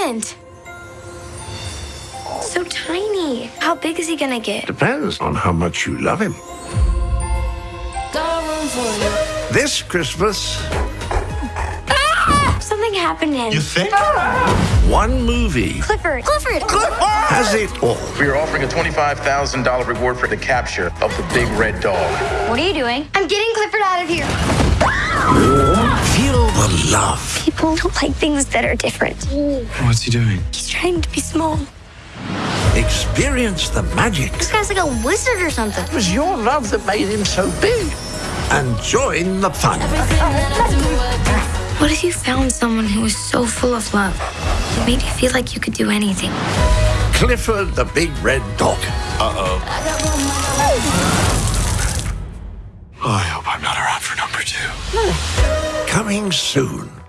happened? So tiny. How big is he gonna get? Depends on how much you love him. This Christmas, Ah! Something happened to him. You think? one movie Clifford. Clifford. has it all. We are offering a $25,000 reward for the capture of the big red dog. What are you doing? I'm getting Clifford out of here. Feel the love. People don't like things that are different. What's he doing? He's trying to be small. Experience the magic This guy's like a wizard or something. It was your love that made him so big. And join the fun. What if you found someone who was so full of love? It made you feel like you could do anything. Clifford the Big Red Dog. Uh oh, I hope I'm not around for number two. Coming soon.